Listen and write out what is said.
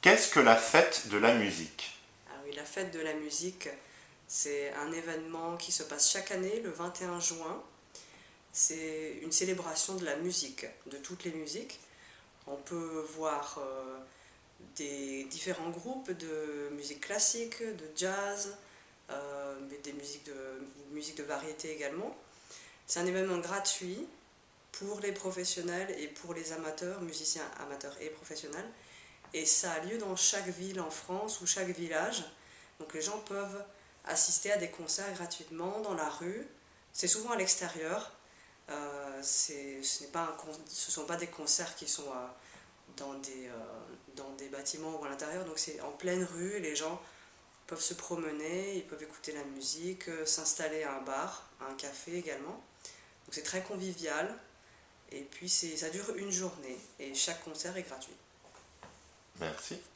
Qu'est-ce que la fête de la musique? Ah oui, la fête de la musique, c'est un événement qui se passe chaque année le 21 juin. C'est une célébration de la musique, de toutes les musiques. On peut voir euh, des différents groupes de musique classique, de jazz, euh, mais des musiques de, musique de variété également. C'est un événement gratuit pour les professionnels et pour les amateurs, musiciens amateurs et professionnels. Et ça a lieu dans chaque ville en France ou chaque village. Donc les gens peuvent assister à des concerts gratuitement dans la rue. C'est souvent à l'extérieur. Euh, ce ne sont pas des concerts qui sont euh, dans, des, euh, dans des bâtiments ou à l'intérieur. Donc c'est en pleine rue. Les gens peuvent se promener, ils peuvent écouter la musique, s'installer à un bar, à un café également. Donc c'est très convivial. Et puis ça dure une journée et chaque concert est gratuit. Merci.